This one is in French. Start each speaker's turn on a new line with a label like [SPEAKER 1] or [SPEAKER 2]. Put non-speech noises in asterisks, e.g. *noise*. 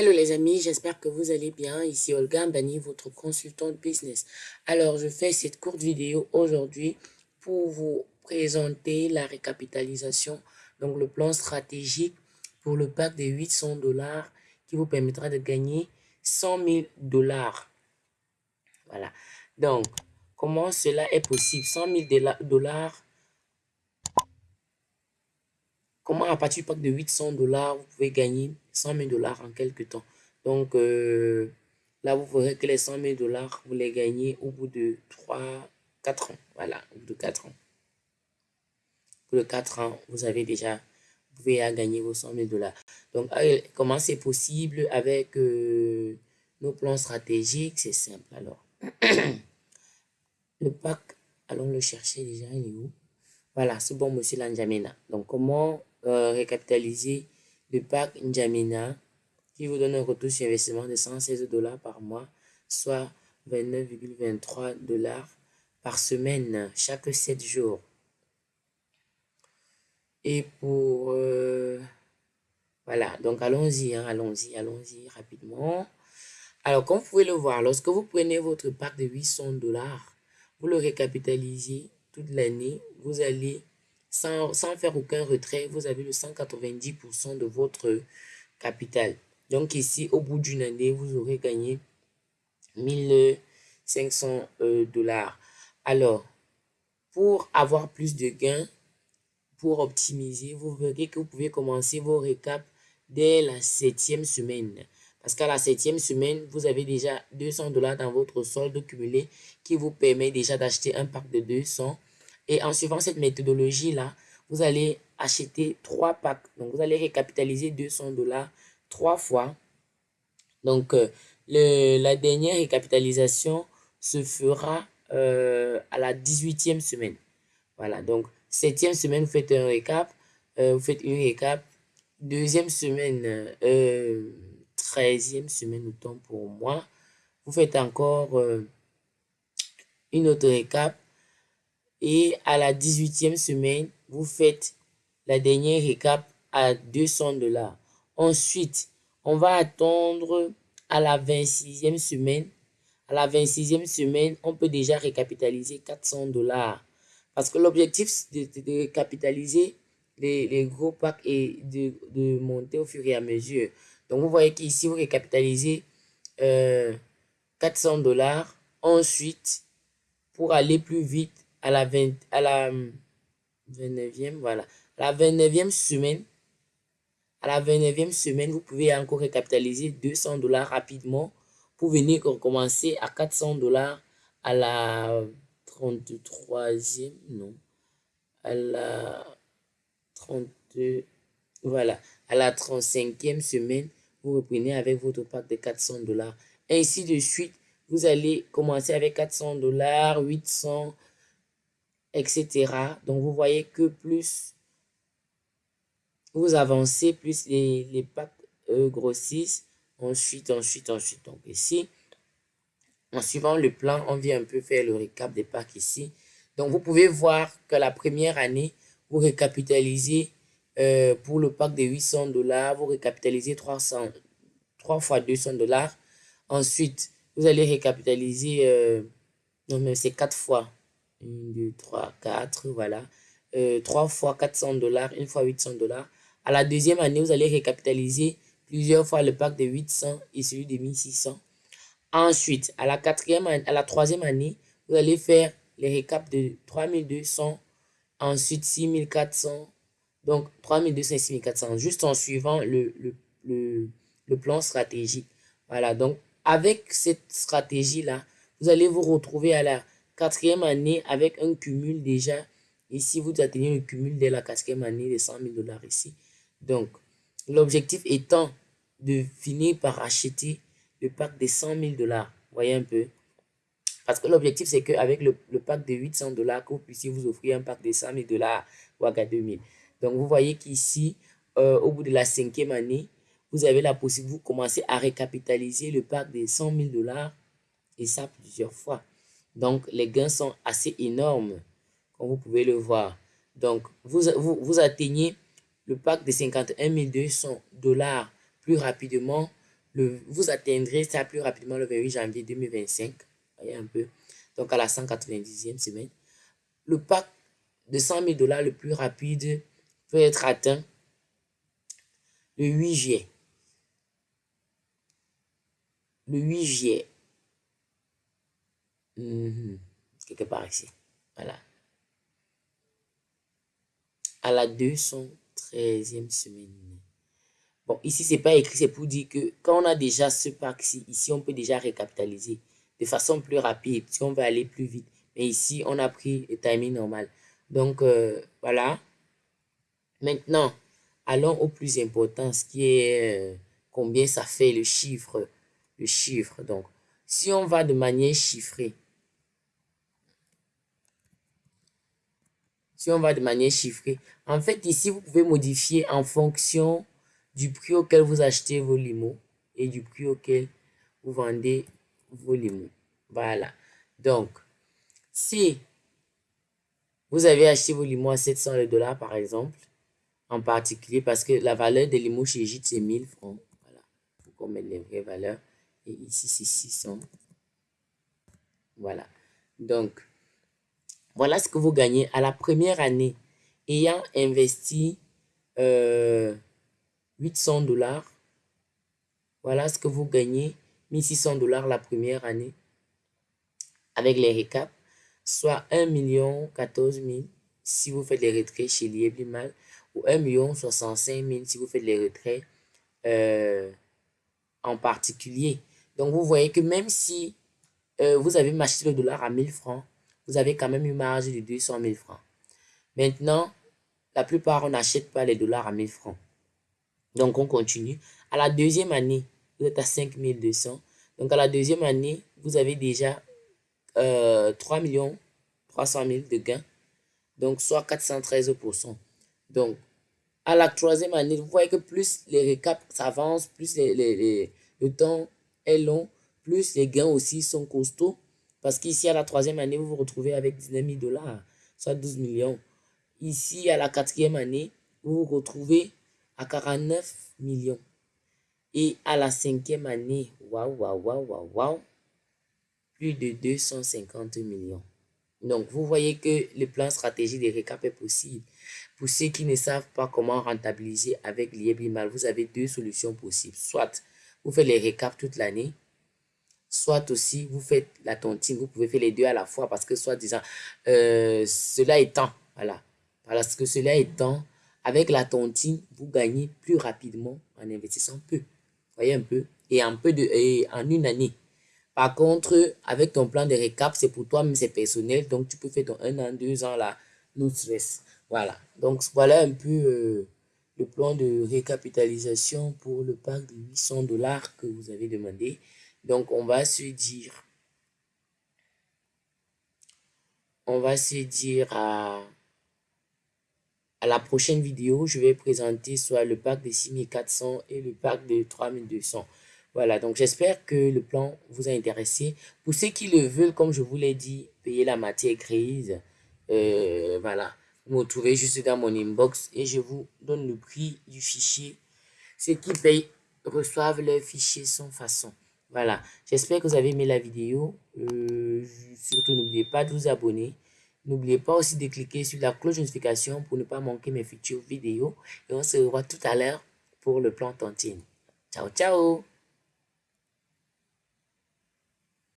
[SPEAKER 1] Hello les amis, j'espère que vous allez bien. Ici Olga Mbani, votre consultant business. Alors, je fais cette courte vidéo aujourd'hui pour vous présenter la récapitalisation, donc le plan stratégique pour le pack de 800 dollars qui vous permettra de gagner 100 000 dollars. Voilà. Donc, comment cela est possible? 100 000 dollars Comment à partir du pack de 800 dollars, vous pouvez gagner 100 000 dollars en quelques temps. Donc euh, là, vous verrez que les 100 000 dollars, vous les gagnez au bout de 3, 4 ans. Voilà, au bout de 4 ans. Au bout de 4 ans, vous avez déjà, vous pouvez gagner vos 100 000 dollars. Donc, comment c'est possible avec euh, nos plans stratégiques? C'est simple alors. *clears throat* le pack, allons le chercher déjà, il est Voilà, c'est bon, monsieur Lanjamena. Donc, comment euh, récapitaliser le pack Njamina qui vous donne un retour sur investissement de 116 dollars par mois, soit 29,23 dollars par semaine, chaque 7 jours. Et pour... Euh, voilà, donc allons-y, hein, allons-y, allons-y rapidement. Alors, comme vous pouvez le voir, lorsque vous prenez votre pack de 800 dollars, vous le récapitalisez toute l'année, vous allez sans, faire aucun retrait, vous avez le 190% de votre capital. Donc ici, au bout d'une année, vous aurez gagné 1500 euh, dollars. Alors, pour avoir plus de gains, pour optimiser, vous verrez que vous pouvez commencer vos récaps dès la septième semaine. Parce qu'à la septième semaine, vous avez déjà 200 dollars dans votre solde cumulé qui vous permet déjà d'acheter un pack de 200 et en suivant cette méthodologie-là, vous allez acheter trois packs. Donc, vous allez récapitaliser 200 dollars trois fois. Donc, euh, le, la dernière récapitalisation se fera euh, à la 18e semaine. Voilà, donc, septième semaine, vous faites un récap. Euh, vous faites une récap. Deuxième semaine, treizième semaine, autant pour moi. Vous faites encore une autre récap. Et à la 18e semaine, vous faites la dernière récap à 200 dollars. Ensuite, on va attendre à la 26e semaine. À la 26e semaine, on peut déjà récapitaliser 400 dollars. Parce que l'objectif de, de, récapitaliser les, les, gros packs est de, de, monter au fur et à mesure. Donc, vous voyez qu'ici, vous récapitalisez euh, 400 dollars. Ensuite, pour aller plus vite, à la, 20, à la 29e, voilà, la 29e semaine, à la 29e semaine, vous pouvez encore récapitaliser 200 dollars rapidement pour venir recommencer à 400 dollars à la 33e, non, à la 32, voilà, à la 35e semaine, vous reprenez avec votre pack de 400 dollars. Ainsi de suite, vous allez commencer avec 400 dollars, 800 etc. Donc, vous voyez que plus vous avancez, plus les, les packs euh, grossissent. Ensuite, ensuite, ensuite. Donc, ici, en suivant le plan, on vient un peu faire le récap des packs ici. Donc, vous pouvez voir que la première année, vous récapitalisez euh, pour le pack de 800 dollars, vous récapitalisez 300, 3 fois 200 dollars. Ensuite, vous allez récapitaliser, euh, non mais c'est 4 fois 1, 2, 3, 4, voilà. Euh, 3 fois 400 dollars, une fois 800 dollars. À la deuxième année, vous allez récapitaliser plusieurs fois le pack de 800 et celui de 1600. Ensuite, à la, quatrième, à la troisième année, vous allez faire les récaps de 3200, ensuite 6400, donc 3200 et 6400, juste en suivant le plan stratégique. Voilà, donc avec cette stratégie-là, vous allez vous retrouver à la quatrième année avec un cumul déjà. Ici, vous atteignez le cumul dès la quatrième année de 100 000 dollars ici. Donc, l'objectif étant de finir par acheter le pack de 100 000 dollars. Voyez un peu. Parce que l'objectif, c'est qu'avec le, le, pack de 800 dollars, que vous puissiez vous offrir un pack de 100 000 dollars ou à 2000. Donc, vous voyez qu'ici, euh, au bout de la cinquième année, vous avez la possibilité, vous commencez à récapitaliser le pack de 100 000 dollars et ça plusieurs fois. Donc, les gains sont assez énormes, comme vous pouvez le voir. Donc, vous, vous, vous atteignez le pack de 51 200 dollars plus rapidement le, vous atteindrez ça plus rapidement le 28 janvier 2025. Voyez un peu. Donc, à la 190e semaine. Le pack de 100 000 dollars le plus rapide peut être atteint le 8 juillet. Le 8 juillet. Mhm. Quelque part ici. Voilà. À la 213e semaine. Bon, ici, c'est pas écrit, c'est pour dire que quand on a déjà ce pack-ci, ici, on peut déjà récapitaliser de façon plus rapide si on veut aller plus vite. Mais ici, on a pris le timing normal. Donc, euh, voilà. Maintenant, allons au plus important, ce qui est euh, combien ça fait le chiffre. Le chiffre. Donc, si on va de manière chiffrée, si on va de manière chiffrée, en fait, ici, vous pouvez modifier en fonction du prix auquel vous achetez vos limos et du prix auquel vous vendez vos limos. Voilà. Donc, si vous avez acheté vos limos à 700 dollars, par exemple, en particulier, parce que la valeur des limos chez JIT, c'est 1000 francs. Voilà. Il faut qu'on mette les vraies valeurs. Et ici, c'est 600. Voilà. Donc, voilà ce que vous gagnez à la première année ayant investi euh, 800 dollars. Voilà ce que vous gagnez, 1600 dollars la première année avec les récaps, soit 1 million 14 000 si vous faites les retraits chez Lieblimal ou 1 million 65 000 si vous faites les retraits euh, en particulier. Donc, vous voyez que même si euh, vous avez acheté le dollar à 1000 francs, vous avez quand même une marge de 200 000 francs. Maintenant, la plupart, on n'achète pas les dollars à 1000 francs. Donc, on continue. À la deuxième année, vous êtes à 5200. Donc, à la deuxième année, vous avez déjà euh, 3 300 000 de gains. Donc, soit 413%. Donc, à la troisième année, vous voyez que plus les récaps s'avancent, plus les, le temps est long, plus les gains aussi sont costauds. Parce qu'ici, à la troisième année, vous vous retrouvez avec 19 000 dollars, soit 12 millions. Ici, à la quatrième année, vous vous retrouvez à 49 millions. Et à la cinquième année, waouh, waouh, waouh, waouh, waouh, plus de 250 millions. Donc, vous voyez que le plan stratégique des récap est possible. Pour ceux qui ne savent pas comment rentabiliser avec l'IEBIMAL, vous avez deux solutions possibles. Soit vous faites les récaps toute l'année, soit aussi vous faites la tontine. Vous pouvez faire les deux à la fois parce que soit disant, euh, cela étant, voilà, parce que cela étant, avec la tontine, vous gagnez plus rapidement en investissant peu. Voyez un peu? Et en, peu de, et en une année. Par contre, avec ton plan de récap, c'est pour toi, mais c'est personnel. Donc, tu peux faire ton un an, deux ans là, stress. Voilà. Donc, voilà un peu euh, le plan de récapitalisation pour le pack de 800 dollars que vous avez demandé. Donc, on va se dire, on va se dire à à la prochaine vidéo, je vais présenter soit le pack de 6400 et le pack de 3200. Voilà, donc j'espère que le plan vous a intéressé. Pour ceux qui le veulent, comme je vous l'ai dit, payer la matière grise. Euh, voilà, vous me trouvez juste dans mon inbox et je vous donne le prix du fichier. Ceux qui payent reçoivent le fichier sans façon. Voilà, j'espère que vous avez aimé la vidéo. Euh, surtout, n'oubliez pas de vous abonner. N'oubliez pas aussi de cliquer sur la cloche de notification pour ne pas manquer mes futures vidéos. Et on se revoit tout à l'heure pour le plan tontine. Ciao, ciao